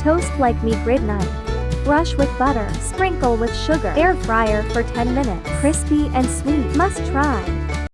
Toast like me grid knife. Brush with butter, sprinkle with sugar. Air fryer for 10 minutes. Crispy and sweet. Must try.